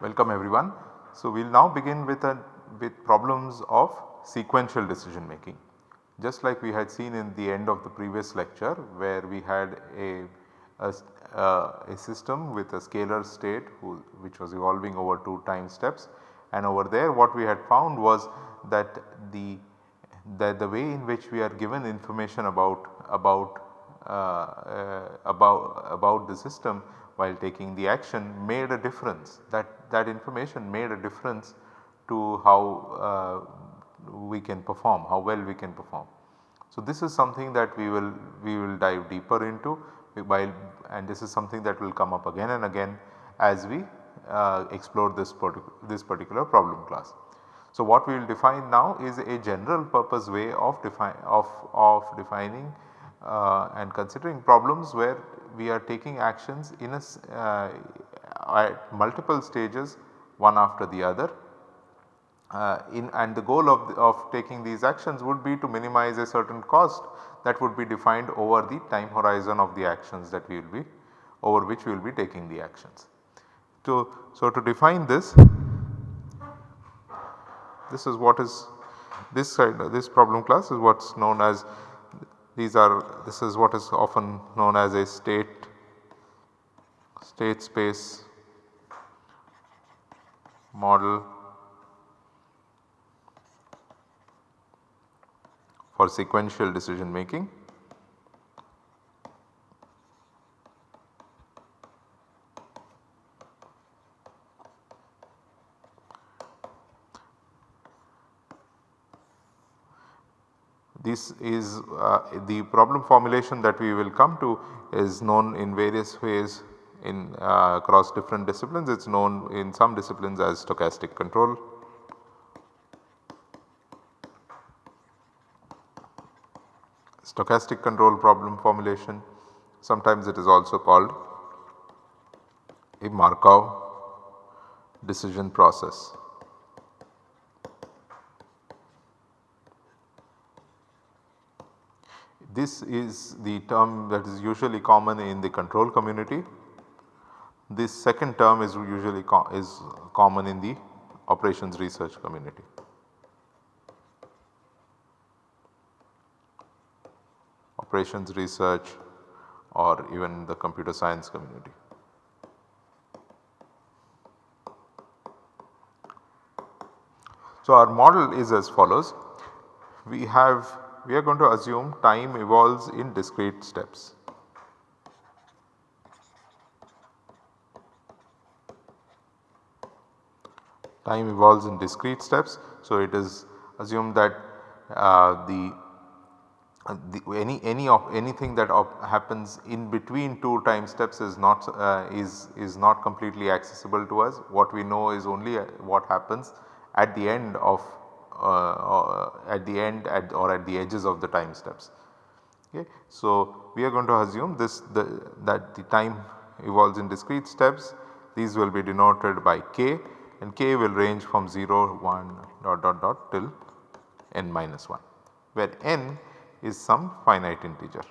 Welcome everyone. So, we will now begin with a with problems of sequential decision making. Just like we had seen in the end of the previous lecture where we had a, a, a system with a scalar state who, which was evolving over 2 time steps. And over there what we had found was that the that the way in which we are given information about about uh, uh, about about the system while taking the action made a difference. That that information made a difference to how uh, we can perform, how well we can perform. So, this is something that we will we will dive deeper into while and this is something that will come up again and again as we uh, explore this, particular this particular problem class. So, what we will define now is a general purpose way of, of, of defining uh, and considering problems where we are taking actions in a uh, at multiple stages one after the other uh, in and the goal of, the, of taking these actions would be to minimize a certain cost that would be defined over the time horizon of the actions that we will be over which we will be taking the actions. So, so to define this, this is what is this side this problem class is what is known as these are this is what is often known as a state state space model for sequential decision making. This is uh, the problem formulation that we will come to is known in various ways in uh, across different disciplines. It is known in some disciplines as stochastic control. Stochastic control problem formulation sometimes it is also called a Markov decision process. This is the term that is usually common in the control community. This second term is usually co is common in the operations research community. Operations research or even the computer science community. So, our model is as follows. We have we are going to assume time evolves in discrete steps. Time evolves in discrete steps. So, it is assumed that uh, the, the, any any of anything that happens in between two time steps is not uh, is is not completely accessible to us. What we know is only uh, what happens at the end of uh, uh, at the end at or at the edges of the time steps. Okay. So, we are going to assume this the, that the time evolves in discrete steps these will be denoted by k and k will range from 0 1 dot dot dot till n minus 1 where n is some finite integer.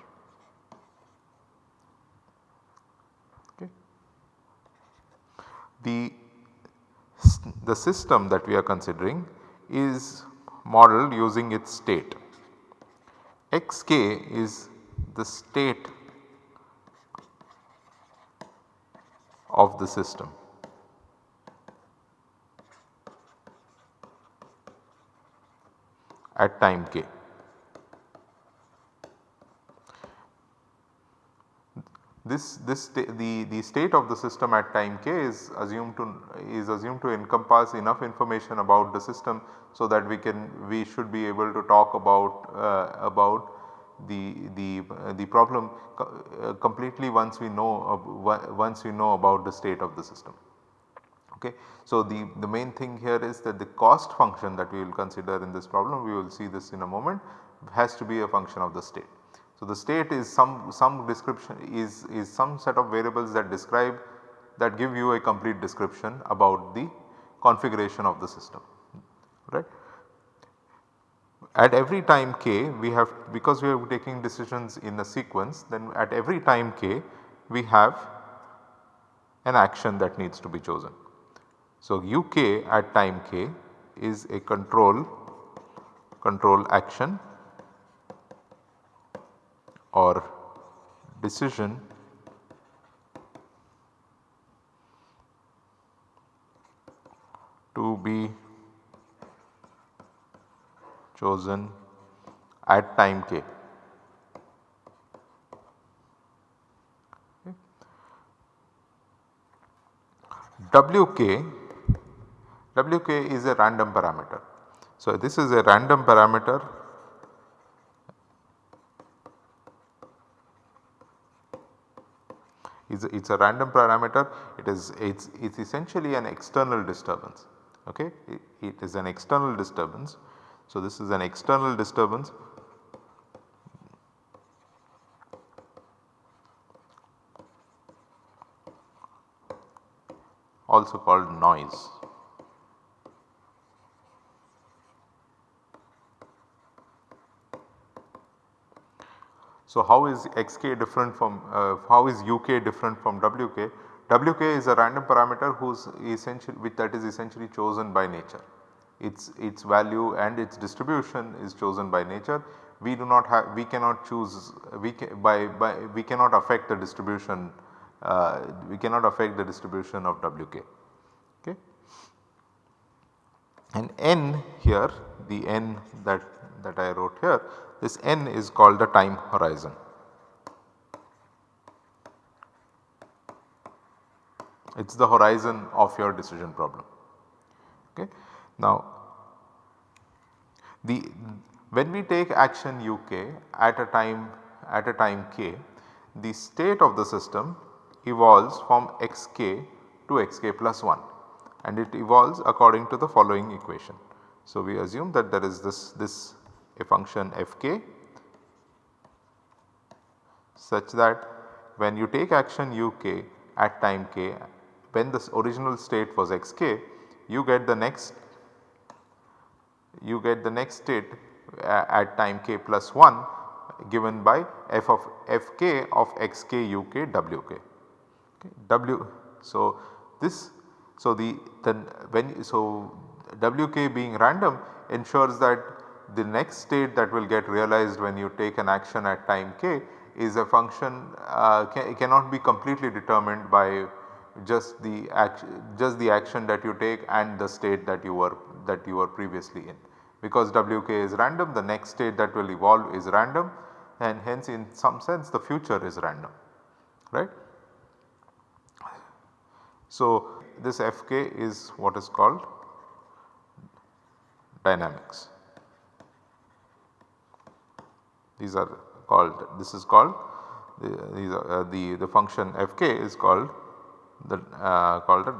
The, the system that we are considering is modeled using its state. xk is the state of the system. at time k. This, this the, the state of the system at time k is assumed to is assumed to encompass enough information about the system so that we can we should be able to talk about uh, about the the uh, the problem co uh, completely once we know once we know about the state of the system. Okay. So, the, the main thing here is that the cost function that we will consider in this problem we will see this in a moment has to be a function of the state. So, the state is some, some description is, is some set of variables that describe that give you a complete description about the configuration of the system right. At every time k we have because we are taking decisions in a sequence then at every time k we have an action that needs to be chosen. So, uk at time k is a control control action or decision to be chosen at time k. Wk, Wk is a random parameter. So, this is a random parameter is it is a random parameter it is it's, it's essentially an external disturbance okay it, it is an external disturbance. So, this is an external disturbance also called noise. So, how is xk different from uh, how is uk different from wk? Wk is a random parameter whose essential which that is essentially chosen by nature. Its, its value and its distribution is chosen by nature. We do not have we cannot choose we can, by, by we cannot affect the distribution uh, we cannot affect the distribution of Wk. Okay. And n here the n that, that I wrote here this n is called the time horizon. It is the horizon of your decision problem. Okay. Now, the when we take action uk at a time at a time k the state of the system evolves from xk to xk plus 1 and it evolves according to the following equation. So, we assume that there is this this a function fk such that when you take action uk at time k when the original state was xk you get the next you get the next state uh, at time k plus 1 given by f of fk of xk uk wk. Okay, w so this so the then when so wk being random ensures that the next state that will get realized when you take an action at time k is a function uh, can, cannot be completely determined by just the action just the action that you take and the state that you were that you were previously in. Because Wk is random the next state that will evolve is random and hence in some sense the future is random right. So, this Fk is what is called dynamics. These are called this is called the, are, uh, the, the function Fk is called the uh, called the,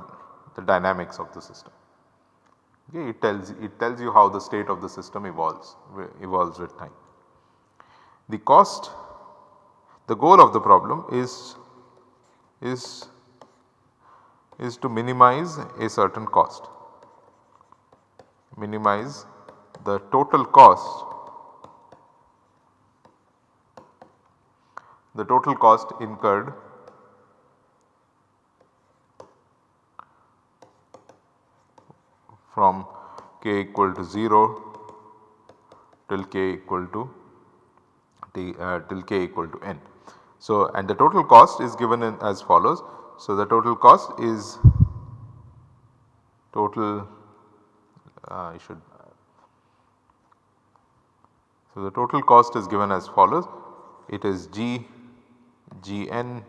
the dynamics of the system. Okay, it tells it tells you how the state of the system evolves evolves with time. The cost the goal of the problem is is is to minimize a certain cost minimize the total cost the total cost incurred from k equal to 0 till k equal to t, uh, till k equal to n. So, and the total cost is given as follows. So, the total cost is total uh, I should so the total cost is given as follows it is g gn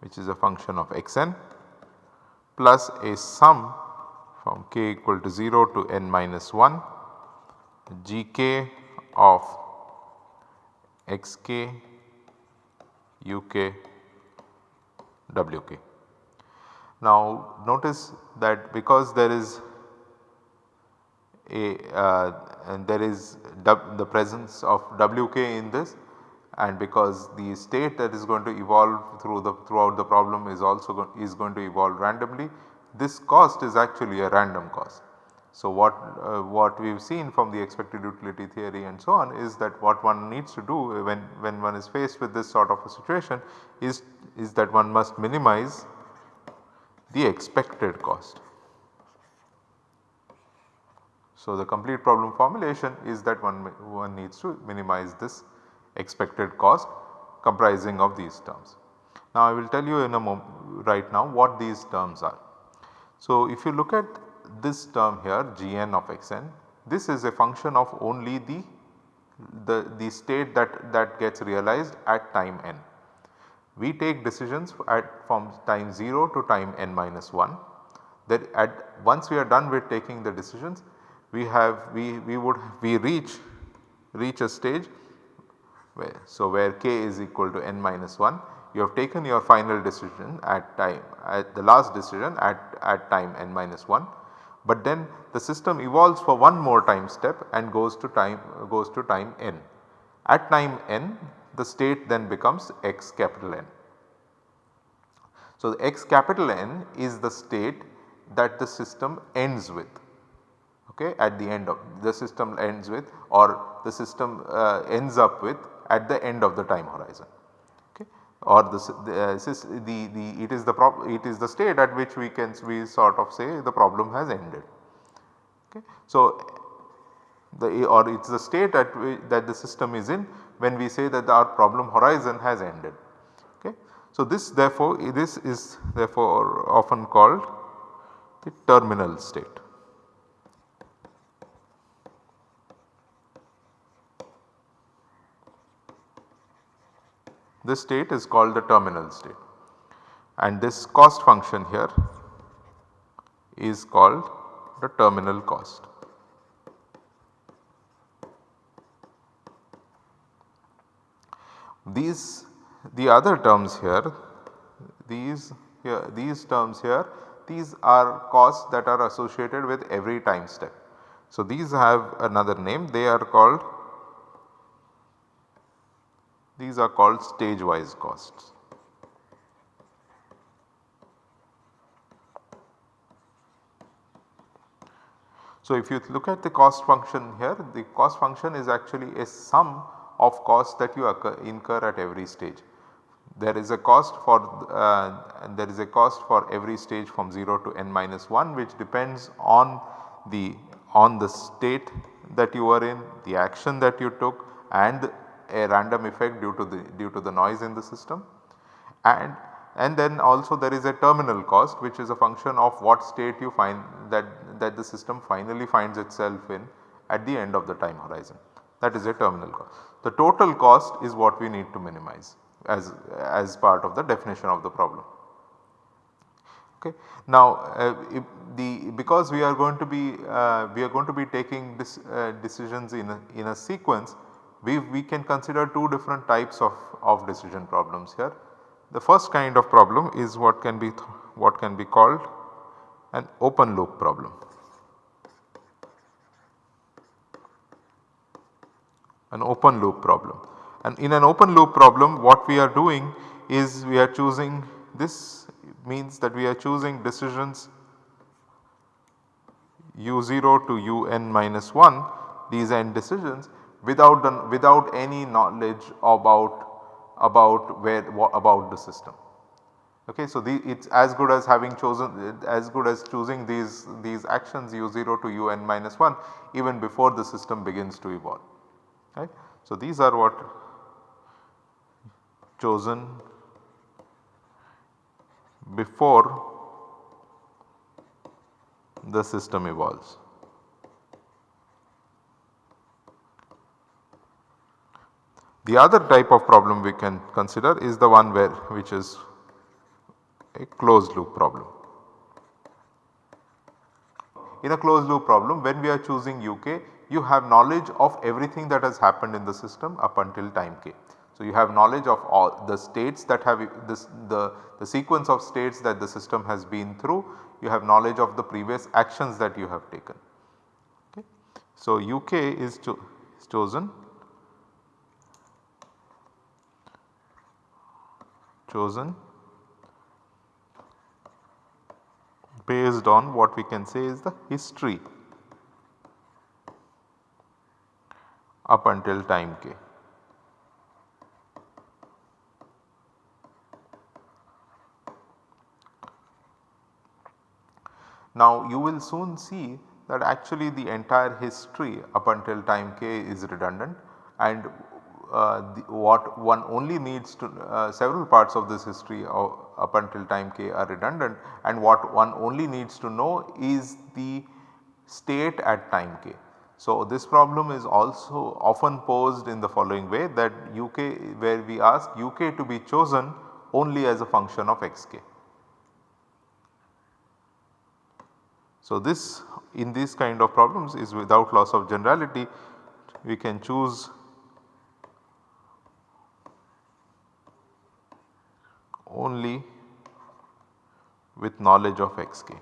which is a function of xn plus a sum from k equal to 0 to n minus 1 gk of xk uk wk. Now notice that because there is a uh, and there is the presence of wk in this and because the state that is going to evolve through the throughout the problem is also go, is going to evolve randomly this cost is actually a random cost. So, what, uh, what we have seen from the expected utility theory and so on is that what one needs to do when, when one is faced with this sort of a situation is, is that one must minimize the expected cost. So, the complete problem formulation is that one, one needs to minimize this expected cost comprising of these terms. Now I will tell you in a moment right now what these terms are. So if you look at this term here gn of xn this is a function of only the, the, the state that, that gets realized at time n. We take decisions at from time 0 to time n minus 1 that at once we are done with taking the decisions we have we, we would we reach reach a stage where so where k is equal to n minus 1 you have taken your final decision at time at the last decision at, at time n minus 1 but then the system evolves for one more time step and goes to time goes to time n. At time n the state then becomes x capital N. So, the x capital N is the state that the system ends with okay, at the end of the system ends with or the system uh, ends up with at the end of the time horizon okay. or the, uh, the, the it is the it is the state at which we can we sort of say the problem has ended. Okay. So, the or it is the state at that the system is in when we say that our problem horizon has ended. Okay. So, this therefore this is therefore often called the terminal state. This state is called the terminal state and this cost function here is called the terminal cost. These the other terms here these here these terms here these are costs that are associated with every time step. So, these have another name they are called these are called stage wise costs. So, if you look at the cost function here the cost function is actually a sum of costs that you incur at every stage. There is a cost for uh, there is a cost for every stage from 0 to n minus 1 which depends on the on the state that you are in, the action that you took and a random effect due to the due to the noise in the system and and then also there is a terminal cost which is a function of what state you find that, that the system finally finds itself in at the end of the time horizon that is a terminal cost. The total cost is what we need to minimize as, as part of the definition of the problem. Okay. Now uh, the because we are going to be uh, we are going to be taking this uh, decisions in a, in a sequence we, we can consider two different types of, of decision problems here. The first kind of problem is what can be what can be called an open loop problem. An open loop problem and in an open loop problem what we are doing is we are choosing this means that we are choosing decisions u0 to un minus 1 these end decisions without the, without any knowledge about about where about the system. Okay, so the, it's as good as having chosen as good as choosing these these actions u0 to un minus 1 even before the system begins to evolve. Right. So these are what chosen before the system evolves. The other type of problem we can consider is the one where which is a closed loop problem. In a closed loop problem when we are choosing uk you have knowledge of everything that has happened in the system up until time k. So, you have knowledge of all the states that have this the, the sequence of states that the system has been through you have knowledge of the previous actions that you have taken. Okay. So, uk is, cho is chosen chosen based on what we can say is the history up until time k. Now you will soon see that actually the entire history up until time k is redundant and the, what one only needs to uh, several parts of this history of, up until time k are redundant and what one only needs to know is the state at time k. So, this problem is also often posed in the following way that uk where we ask uk to be chosen only as a function of xk. So, this in these kind of problems is without loss of generality we can choose only with knowledge of xk.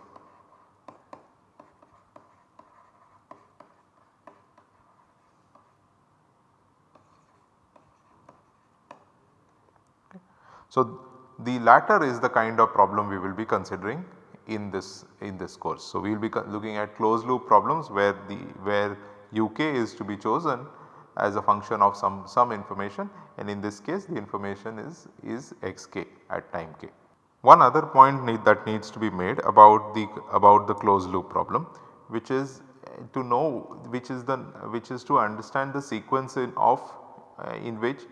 So, the latter is the kind of problem we will be considering in this in this course. So, we will be looking at closed loop problems where the where uk is to be chosen as a function of some some information and in this case the information is is xk at time k. One other point need that needs to be made about the about the closed loop problem which is to know which is the which is to understand the sequence in of uh, in which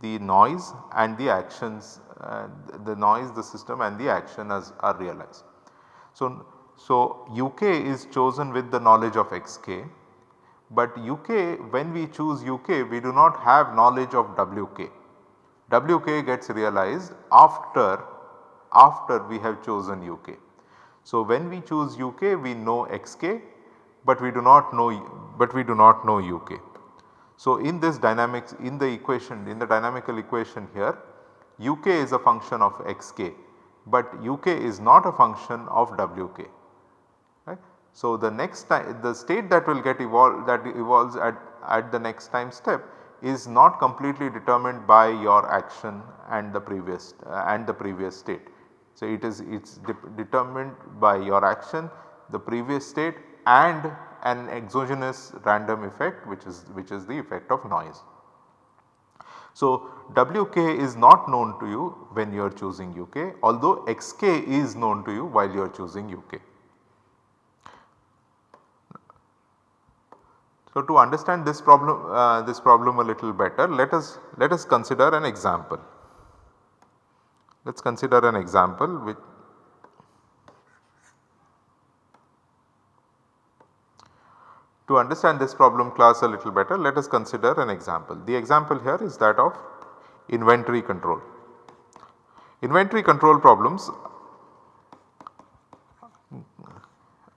the noise and the actions uh, the noise the system and the action as are realized. So, so UK is chosen with the knowledge of xk but UK when we choose UK we do not have knowledge of WK. WK gets realized after after we have chosen UK. So, when we choose UK we know xk but we do not know but we do not know UK. So, in this dynamics in the equation in the dynamical equation here UK is a function of xk but UK is not a function of Wk. So, the next time the state that will get evolved that evolves at, at the next time step is not completely determined by your action and the previous uh, and the previous state. So, it is it is de determined by your action the previous state and an exogenous random effect which is which is the effect of noise. So, Wk is not known to you when you are choosing Uk although Xk is known to you while you are choosing Uk. So, to understand this problem uh, this problem a little better let us let us consider an example. Let us consider an example To understand this problem class a little better let us consider an example. The example here is that of inventory control. Inventory control problems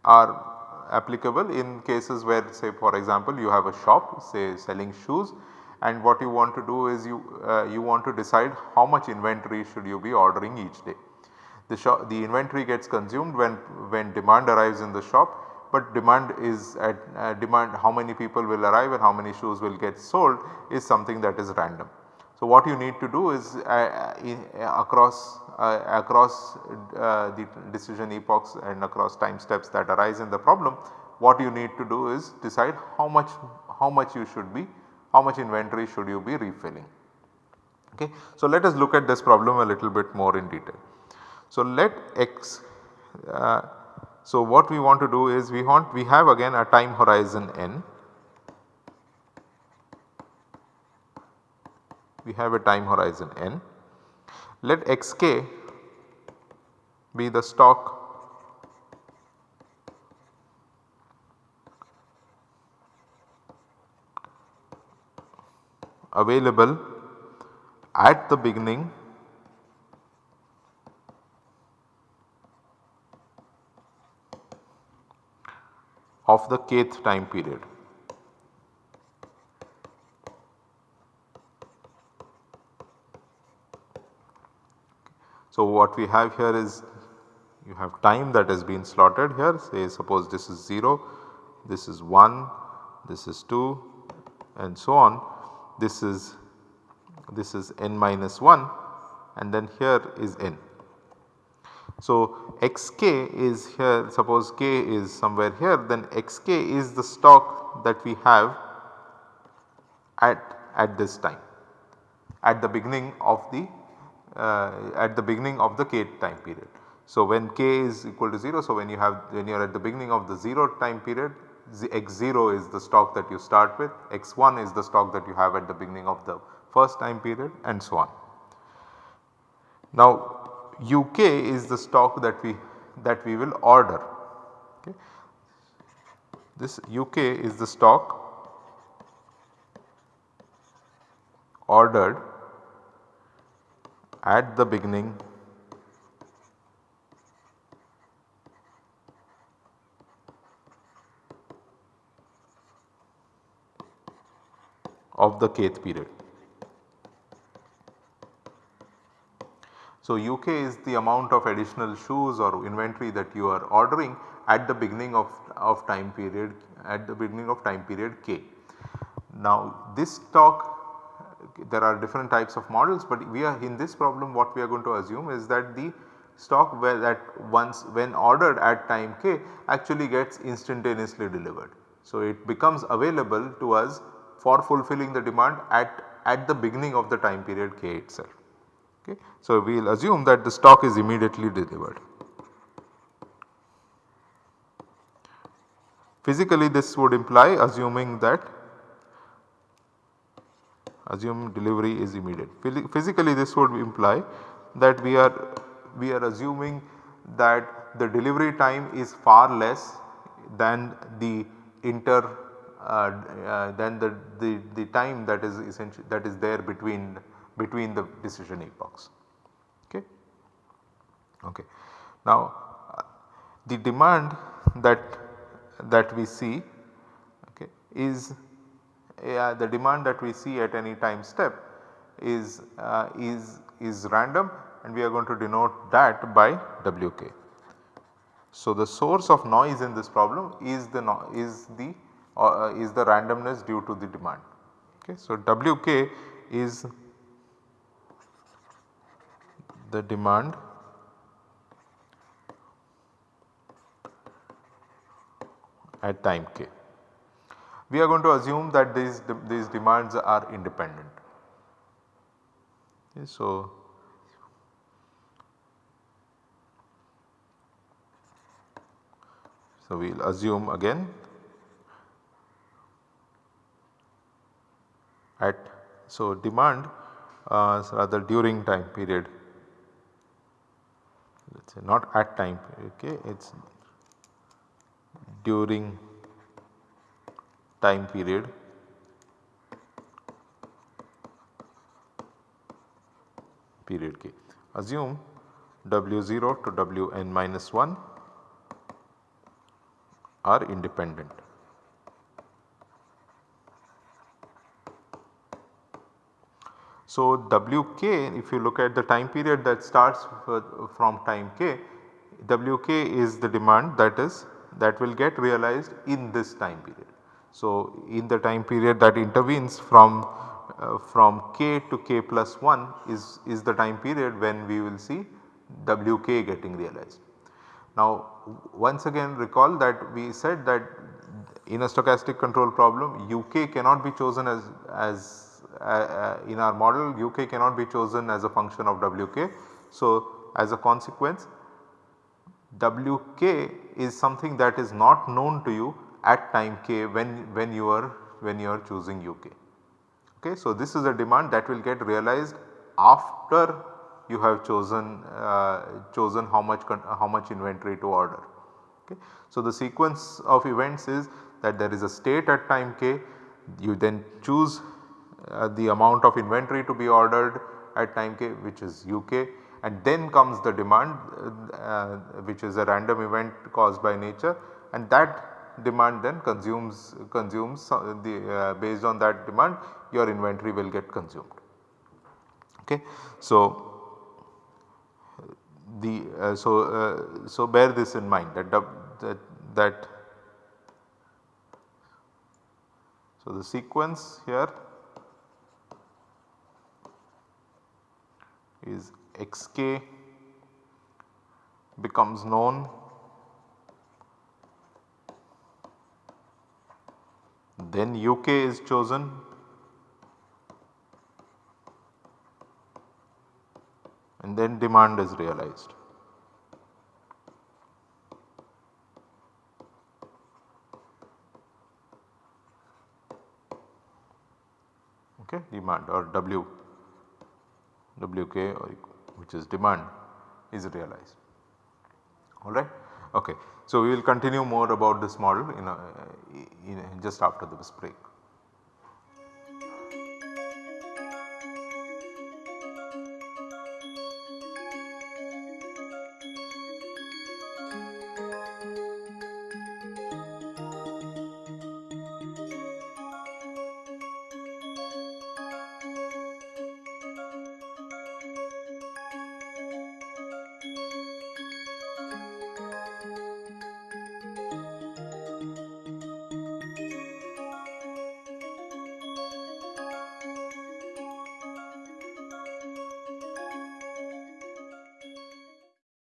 are applicable in cases where say for example you have a shop say selling shoes and what you want to do is you uh, you want to decide how much inventory should you be ordering each day. The, shop, the inventory gets consumed when, when demand arrives in the shop but demand is at uh, demand how many people will arrive and how many shoes will get sold is something that is random. So, what you need to do is uh, uh, across uh, across uh, the decision epochs and across time steps that arise in the problem what you need to do is decide how much how much you should be how much inventory should you be refilling. Okay. So, let us look at this problem a little bit more in detail. So, let x uh, so, what we want to do is we want we have again a time horizon n. We have a time horizon n. Let xk be the stock available at the beginning of the kth time period. So, what we have here is you have time that has been slotted here say suppose this is 0, this is 1, this is 2 and so on. This is this is n minus 1 and then here is n. So, xk is here suppose k is somewhere here then xk is the stock that we have at, at this time at the beginning of the Uh, at the beginning of the k time period. So, when k is equal to 0 so when you have when you are at the beginning of the 0 time period x0 is the stock that you start with x1 is the stock that you have at the beginning of the first time period and so on. Now UK is the stock that we that we will order. Okay. This UK is the stock ordered at the beginning of the kth period. So, UK is the amount of additional shoes or inventory that you are ordering at the beginning of, of time period at the beginning of time period k. Now this stock there are different types of models, but we are in this problem what we are going to assume is that the stock where that once when ordered at time k actually gets instantaneously delivered. So it becomes available to us for fulfilling the demand at, at the beginning of the time period k itself. Okay. So, we will assume that the stock is immediately delivered. Physically this would imply assuming that assume delivery is immediate. Physically this would imply that we are we are assuming that the delivery time is far less than the inter uh, uh, than the, the, the time that is essentially that is there between between the decision epochs. Okay. okay. Now the demand that that we see okay, is uh, the demand that we see at any time step is uh, is is random and we are going to denote that by Wk. So, the source of noise in this problem is the no is the uh, is the randomness due to the demand. Okay. So, Wk is the demand at time k. We are going to assume that these, these demands are independent. Okay, so, so we will assume again at so demand uh, rather during time period let us say not at time okay it is during time period period k. Assume W0 to Wn minus 1 are independent. So, Wk if you look at the time period that starts from time k, Wk is the demand that is that will get realized in this time period. So, in the time period that intervenes from uh, from k to k plus 1 is, is the time period when we will see Wk getting realized. Now once again recall that we said that in a stochastic control problem Uk cannot be chosen as, as uh, uh, in our model uk cannot be chosen as a function of wk. So, as a consequence wk is something that is not known to you at time k when, when you are when you are choosing uk. Okay. So, this is a demand that will get realized after you have chosen uh, chosen how much how much inventory to order. Okay. So, the sequence of events is that there is a state at time k you then choose uh, the amount of inventory to be ordered at time k which is UK and then comes the demand uh, which is a random event caused by nature and that demand then consumes consumes uh, the uh, based on that demand your inventory will get consumed. Okay. So, the uh, so uh, so bear this in mind that that, that so the sequence here is xk becomes known then uk is chosen and then demand is realized. okay demand or W WK or which is demand is realized alright. Okay. So, we will continue more about this model in, a, in just after this break.